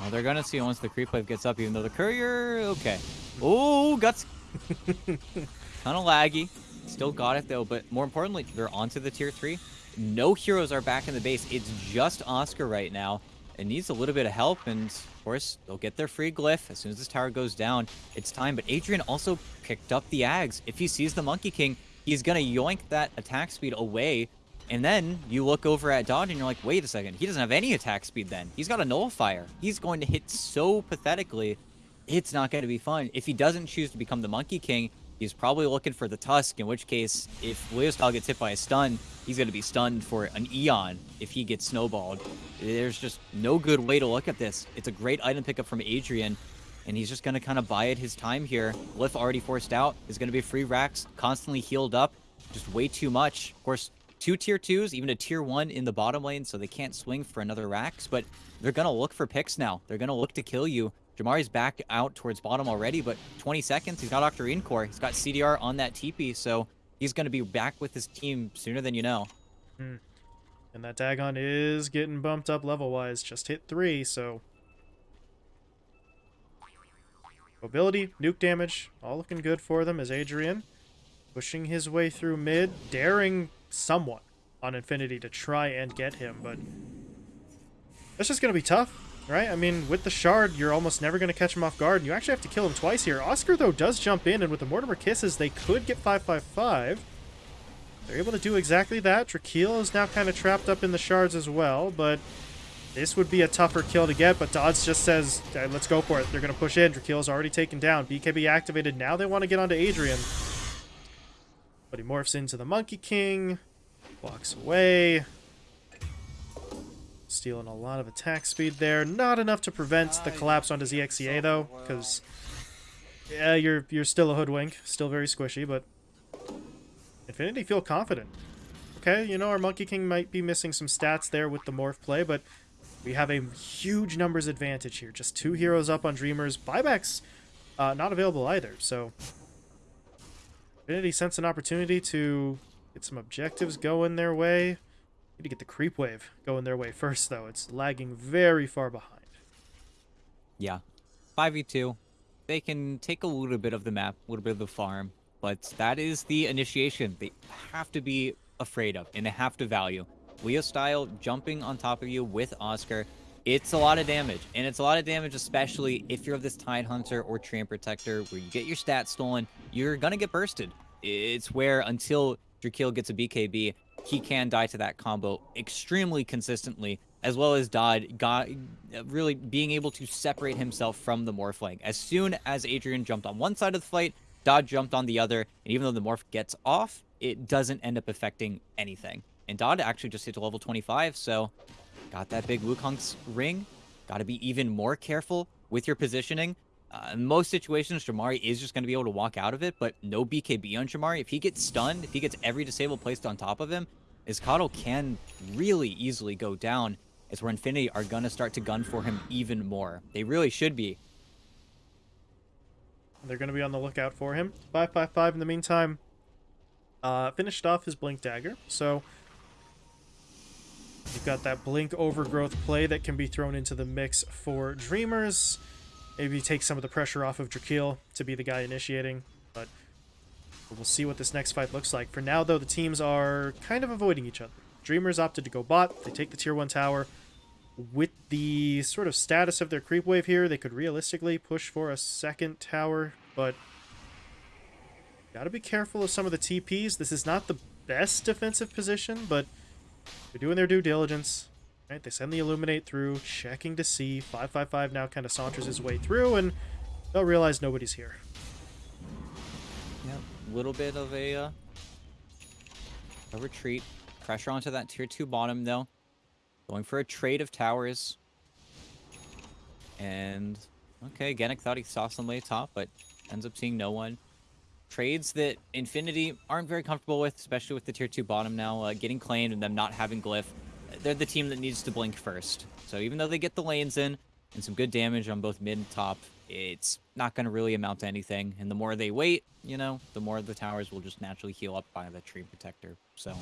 Well, they're going to see once the creep wave gets up, even though the courier... Okay. Oh, Guts kind of laggy. Still got it, though. But more importantly, they're onto the tier 3. No heroes are back in the base. It's just Oscar right now. It needs a little bit of help, and of course, they'll get their free glyph as soon as this tower goes down. It's time, but Adrian also picked up the Ags. If he sees the Monkey King, he's going to yoink that attack speed away. And then you look over at Dodge and you're like, wait a second, he doesn't have any attack speed then. He's got a nullifier. He's going to hit so pathetically it's not going to be fun. If he doesn't choose to become the Monkey King, he's probably looking for the Tusk, in which case, if Leostyle gets hit by a stun, he's going to be stunned for an Eon if he gets snowballed. There's just no good way to look at this. It's a great item pickup from Adrian, and he's just going to kind of buy it his time here. Glyph already forced out is going to be free racks, constantly healed up, just way too much. Of course, two tier 2s, even a tier 1 in the bottom lane, so they can't swing for another racks, but they're going to look for picks now. They're going to look to kill you. Jamari's back out towards bottom already, but 20 seconds. He's got Octarine Core. He's got CDR on that TP, so he's going to be back with his team sooner than you know. Hmm. And that Dagon is getting bumped up level-wise. Just hit three, so... Mobility, nuke damage, all looking good for them as Adrian pushing his way through mid, daring someone on Infinity to try and get him, but that's just going to be tough right? I mean, with the Shard, you're almost never going to catch him off guard, and you actually have to kill him twice here. Oscar, though, does jump in, and with the Mortimer Kisses, they could get 555. They're able to do exactly that. Drakeel is now kind of trapped up in the shards as well, but this would be a tougher kill to get, but Dodds just says, "Okay, let's go for it. They're going to push in. Drakeel's already taken down. BKB activated. Now they want to get onto Adrian. But he morphs into the Monkey King, walks away. Stealing a lot of attack speed there. Not enough to prevent the collapse onto ZXCA, though, because yeah, you're you're still a hoodwink, still very squishy, but Infinity feel confident. Okay, you know, our Monkey King might be missing some stats there with the morph play, but we have a huge numbers advantage here. Just two heroes up on Dreamers. Buybacks uh, not available either, so Infinity sense an opportunity to get some objectives going their way. Need to get the creep wave going their way first, though. It's lagging very far behind. Yeah. 5v2. They can take a little bit of the map, a little bit of the farm, but that is the initiation they have to be afraid of and they have to value. Leo style jumping on top of you with Oscar, it's a lot of damage. And it's a lot of damage, especially if you're of this Tide Hunter or Treant Protector where you get your stats stolen, you're to get bursted. It's where until Drakeel gets a BKB, he can die to that combo extremely consistently, as well as Dodd got really being able to separate himself from the Morphling. As soon as Adrian jumped on one side of the fight, Dodd jumped on the other, and even though the Morph gets off, it doesn't end up affecting anything. And Dodd actually just hit level 25, so got that big Wukong's ring. Got to be even more careful with your positioning. Uh, in most situations, Jamari is just going to be able to walk out of it, but no BKB on Jamari. If he gets stunned, if he gets every disable placed on top of him, Izkato can really easily go down. It's where Infinity are going to start to gun for him even more. They really should be. They're going to be on the lookout for him. 555 in the meantime uh, finished off his Blink Dagger, so you've got that Blink Overgrowth play that can be thrown into the mix for Dreamers. Maybe take some of the pressure off of Drakeel to be the guy initiating, but we'll see what this next fight looks like. For now, though, the teams are kind of avoiding each other. Dreamers opted to go bot. They take the tier 1 tower. With the sort of status of their creep wave here, they could realistically push for a second tower, but gotta be careful of some of the TPs. This is not the best defensive position, but they're doing their due diligence. Right, they send the Illuminate through, checking to see. 555 now kind of saunters his way through, and they'll realize nobody's here. Yeah, little bit of a, uh, a retreat. Pressure onto that tier 2 bottom, though. Going for a trade of towers. And, okay, Genic thought he saw some somebody top, but ends up seeing no one. Trades that Infinity aren't very comfortable with, especially with the tier 2 bottom now, uh, getting claimed and them not having Glyph they're the team that needs to blink first. So even though they get the lanes in and some good damage on both mid and top, it's not going to really amount to anything. And the more they wait, you know, the more the towers will just naturally heal up by the Treant Protector. So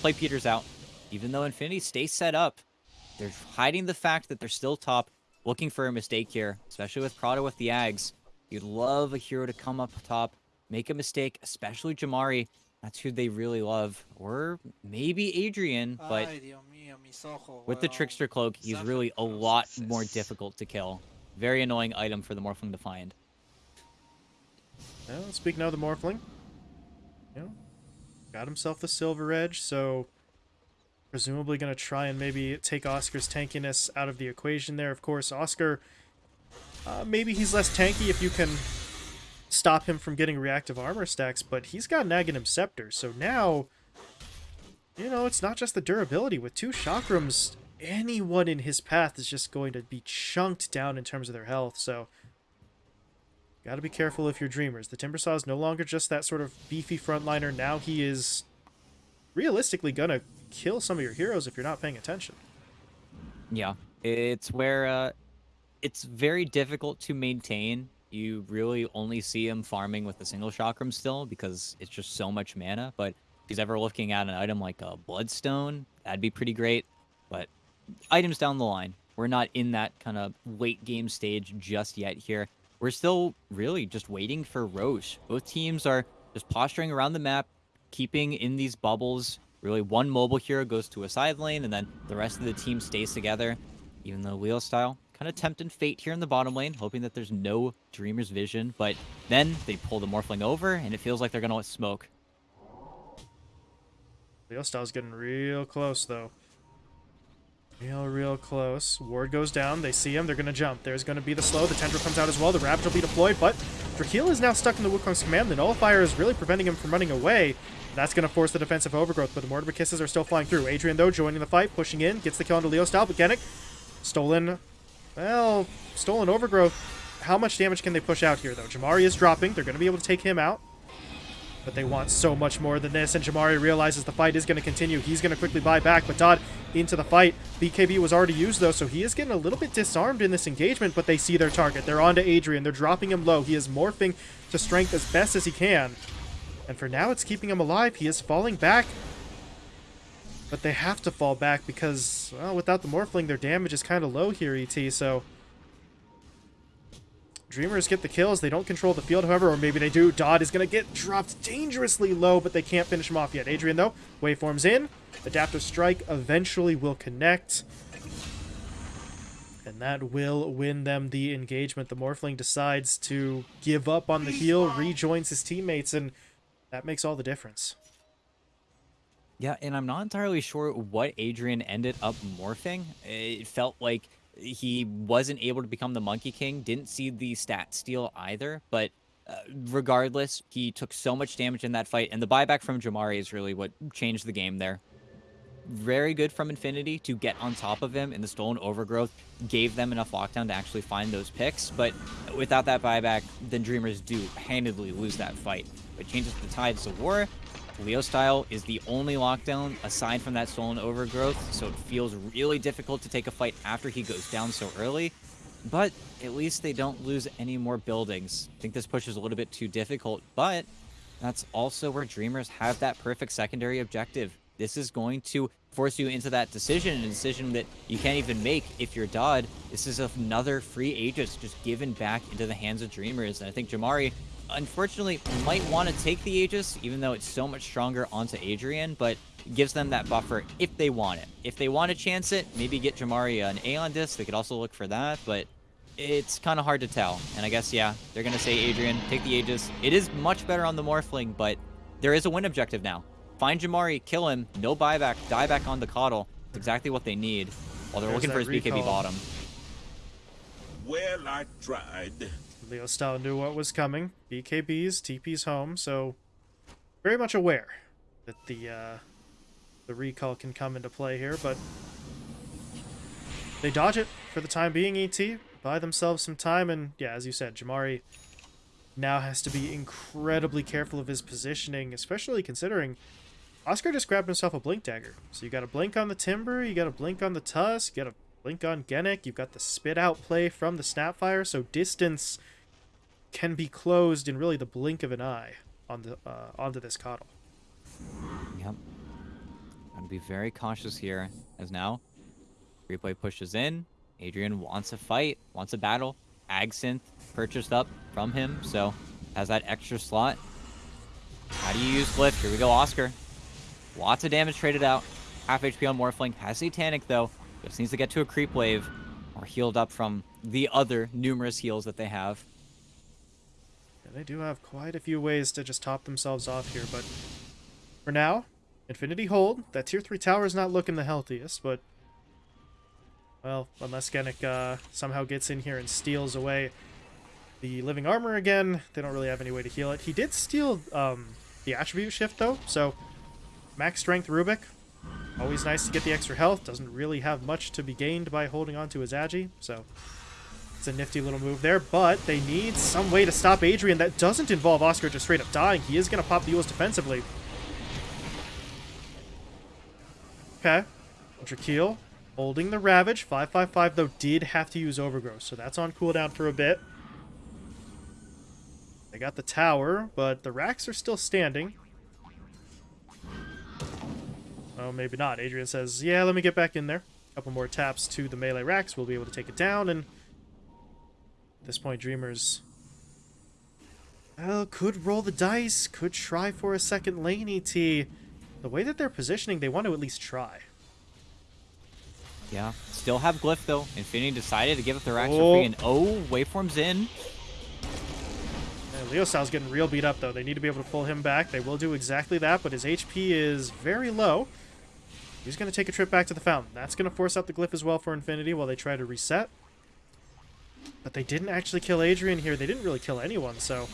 play Peters out. Even though Infinity stays set up, they're hiding the fact that they're still top, looking for a mistake here, especially with Prada with the Ags. You'd love a hero to come up top, make a mistake, especially Jamari. That's who they really love. Or maybe Adrian, but with the Trickster Cloak, he's really a lot more difficult to kill. Very annoying item for the Morphling to find. Well, speaking of the Morphling, you know, got himself the Silver Edge, so presumably going to try and maybe take Oscar's tankiness out of the equation there. Of course, Oscar, uh, maybe he's less tanky if you can stop him from getting reactive armor stacks, but he's got Aghanim Scepter, so now you know, it's not just the durability. With two chakrams, anyone in his path is just going to be chunked down in terms of their health, so... Gotta be careful if you're dreamers. The Timbersaw is no longer just that sort of beefy frontliner. Now he is realistically gonna kill some of your heroes if you're not paying attention. Yeah, it's where uh, it's very difficult to maintain. You really only see him farming with a single chakram still because it's just so much mana, but he's ever looking at an item like a Bloodstone, that'd be pretty great. But items down the line. We're not in that kind of late game stage just yet here. We're still really just waiting for Rosh. Both teams are just posturing around the map, keeping in these bubbles. Really, one mobile hero goes to a side lane, and then the rest of the team stays together. Even though Leo Style kind of tempting fate here in the bottom lane, hoping that there's no Dreamer's vision. But then they pull the Morphling over, and it feels like they're going to smoke. Leo Style's getting real close, though. Real, real close. Ward goes down. They see him. They're going to jump. There's going to be the slow. The Tendril comes out as well. The Ravage will be deployed, but Drakeel is now stuck in the Wukong's command. The Nullifier is really preventing him from running away. That's going to force the defensive overgrowth, but the Mortimer Kisses are still flying through. Adrian, though, joining the fight, pushing in, gets the kill onto Leo Style, but Genic, stolen, well, stolen overgrowth. How much damage can they push out here, though? Jamari is dropping. They're going to be able to take him out. But they want so much more than this, and Jamari realizes the fight is going to continue. He's going to quickly buy back, but Dodd into the fight. BKB was already used, though, so he is getting a little bit disarmed in this engagement, but they see their target. They're on to Adrian. They're dropping him low. He is morphing to strength as best as he can. And for now, it's keeping him alive. He is falling back. But they have to fall back because, well, without the Morphling, their damage is kind of low here, ET, so... Dreamers get the kills. They don't control the field, however, or maybe they do. Dodd is going to get dropped dangerously low, but they can't finish him off yet. Adrian, though, waveforms in. Adaptive Strike eventually will connect. And that will win them the engagement. The Morphling decides to give up on the heal, rejoins his teammates, and that makes all the difference. Yeah, and I'm not entirely sure what Adrian ended up morphing. It felt like he wasn't able to become the Monkey King, didn't see the stat steal either, but uh, regardless, he took so much damage in that fight, and the buyback from Jamari is really what changed the game there. Very good from Infinity to get on top of him in the Stolen Overgrowth, gave them enough lockdown to actually find those picks, but without that buyback, then Dreamers do handedly lose that fight. It changes the tides of war, Leo style is the only lockdown aside from that stolen overgrowth, so it feels really difficult to take a fight after he goes down so early. But at least they don't lose any more buildings. I think this push is a little bit too difficult, but that's also where Dreamers have that perfect secondary objective. This is going to force you into that decision, a decision that you can't even make if you're Dodd. This is another free Aegis just given back into the hands of Dreamers, and I think Jamari unfortunately might want to take the Aegis, even though it's so much stronger onto Adrian, but gives them that buffer if they want it. If they want to chance it, maybe get Jamari an Aeon Disc. They could also look for that, but it's kind of hard to tell. And I guess, yeah, they're going to say Adrian, take the Aegis. It is much better on the Morphling, but there is a win objective now. Find Jamari, kill him, no buyback, die back on the KotL. It's exactly what they need while they're There's looking for his recall. BKB bottom. Well, I tried. Leo Style knew what was coming. BKB's, TP's home, so very much aware that the uh, the recall can come into play here, but they dodge it for the time being, ET. Buy themselves some time, and yeah, as you said, Jamari now has to be incredibly careful of his positioning, especially considering Oscar just grabbed himself a Blink Dagger. So you got a Blink on the Timber, you got a Blink on the Tusk, you got a Blink on Genic, you've got the Spit Out play from the Snapfire, so distance can be closed in really the blink of an eye on the, uh, onto this KotL. Yep. Gotta be very cautious here, as now replay pushes in. Adrian wants a fight, wants a battle. Agsynth purchased up from him, so has that extra slot. How do you use Glyph? Here we go, Oscar. Lots of damage traded out. Half HP on Morphling. Has Satanic, though. Just needs to get to a creep wave or healed up from the other numerous heals that they have they do have quite a few ways to just top themselves off here, but for now, Infinity Hold. That tier 3 tower is not looking the healthiest, but well, unless Genic uh, somehow gets in here and steals away the living armor again, they don't really have any way to heal it. He did steal um, the attribute shift, though, so max strength Rubik. Always nice to get the extra health. Doesn't really have much to be gained by holding on to his Agi, so it's a nifty little move there, but they need some way to stop Adrian that doesn't involve Oscar just straight up dying. He is going to pop the Eul's defensively. Okay. Drakeel holding the Ravage. 555, though, did have to use Overgrowth, so that's on cooldown for a bit. They got the tower, but the racks are still standing. Oh, maybe not. Adrian says, yeah, let me get back in there. A couple more taps to the melee racks. We'll be able to take it down, and at this point, Dreamers well, could roll the dice, could try for a second lane ET. The way that they're positioning, they want to at least try. Yeah, still have Glyph though. Infinity decided to give up the racks oh. for free, and oh, oh waveforms in. Yeah, Leo Styles getting real beat up, though. They need to be able to pull him back. They will do exactly that, but his HP is very low. He's going to take a trip back to the fountain. That's going to force out the glyph as well for Infinity while they try to reset. But they didn't actually kill Adrian here. They didn't really kill anyone, so...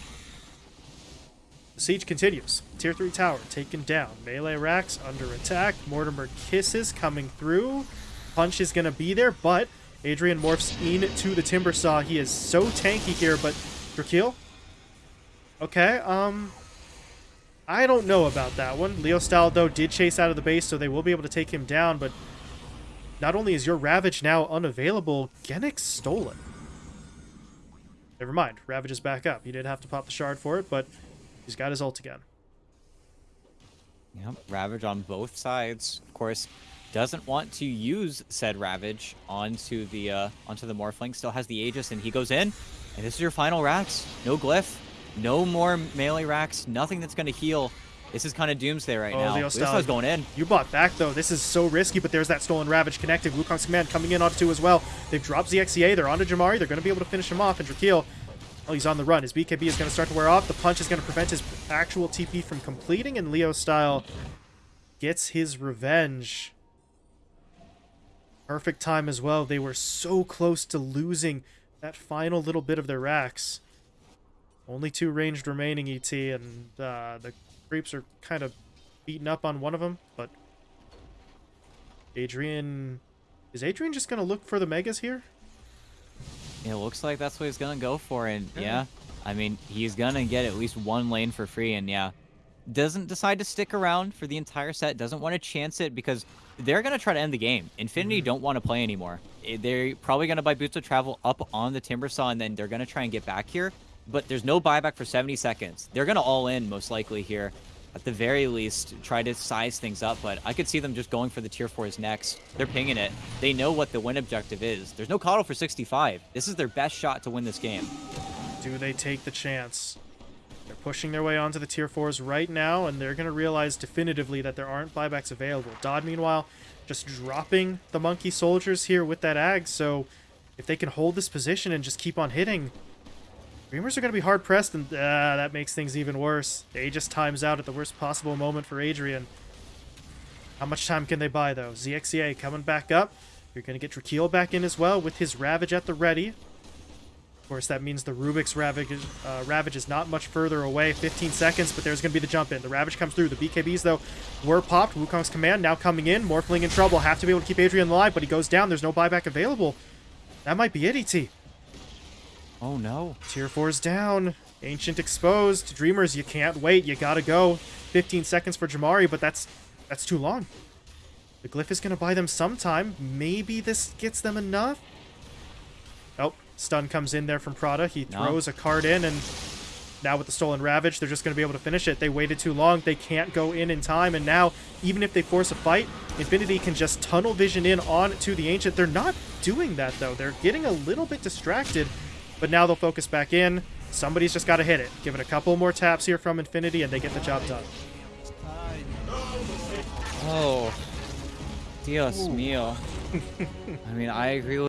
The siege continues. Tier 3 tower taken down. Melee racks under attack. Mortimer kisses coming through. Punch is going to be there, but Adrian morphs into the Timber Saw. He is so tanky here, but Drakeel? Okay, um... I don't know about that one. Leo Style, though, did chase out of the base, so they will be able to take him down, but not only is your Ravage now unavailable, Genix stole it. Never mind, Ravage is back up. He did have to pop the shard for it, but he's got his ult again. Yep, Ravage on both sides. Of course, doesn't want to use said Ravage onto the uh, onto the Morphling. Still has the Aegis, and he goes in. And this is your final racks. No glyph, no more melee racks, nothing that's going to heal. This is kind of doomsday right Oh, now. Style. Styles going in. You bought back, though. This is so risky, but there's that stolen Ravage connected. Wukong's command coming in onto two as well. They've dropped ZXCA. They're onto Jamari. They're going to be able to finish him off. And Drakeel, oh, he's on the run. His BKB is going to start to wear off. The punch is going to prevent his actual TP from completing, and Leo Style gets his revenge. Perfect time as well. They were so close to losing that final little bit of their racks. Only two ranged remaining, ET, and uh, the creeps are kind of beaten up on one of them, but Adrian... Is Adrian just going to look for the Megas here? It looks like that's what he's gonna go for, and Yeah. yeah, I mean he's gonna get at least one lane for free, and yeah, doesn't decide to stick around for the entire set. Doesn't want to chance it because they're gonna try to end the game. Infinity don't want to play anymore. Eh, They're probably gonna buy boots of travel up on the timber saw, and then they're gonna try and get back here. But there's no buyback for 70 seconds. They're gonna all in most likely here. At the very least, try to size things up, but I could see them just going for the tier 4s next. They're pinging it. They know what the win objective is. There's no KotL for 65. This is their best shot to win this game. Do they take the chance? They're pushing their way onto the tier 4s right now, and they're going to realize definitively that there aren't buybacks available. Dodd, meanwhile, just dropping the monkey soldiers here with that ag, so if they can hold this position and just keep on hitting, Dreamers are going to be hard pressed, and uh, that makes things even worse. Just times out at the worst possible moment for Adrian. How much time can they buy, though? ZXCA coming back up. You're going to get Drakeel back in as well with his Ravage at the ready. Of course, that means the Rubik's Ravage, uh, Ravage is not much further away. 15 seconds, but there's going to be the jump in. The Ravage comes through. The BKBs, though, were popped. Wukong's command now coming in. Morphling in trouble. Have to be able to keep Adrian alive, but he goes down. There's no buyback available. That might be it, ET. Oh no. Tier 4's down. Ancient exposed. Dreamers, you can't wait. You gotta go. 15 seconds for Jamari, but that's that's too long. The glyph is gonna buy them some time. Maybe this gets them enough. Oh, stun comes in there from Prada. He No. throws a card in, and now with the stolen Ravage, they're just gonna be able to finish it. They waited too long. They can't go in in time, and now even if they force a fight, Infinity can just tunnel vision in on to the Ancient. They're not doing that though. They're getting a little bit distracted. But now they'll focus back in. Somebody's just got to hit it. Give it a couple more taps here from Infinity, and they get the job done. Oh. Dios mío. I mean, I agree with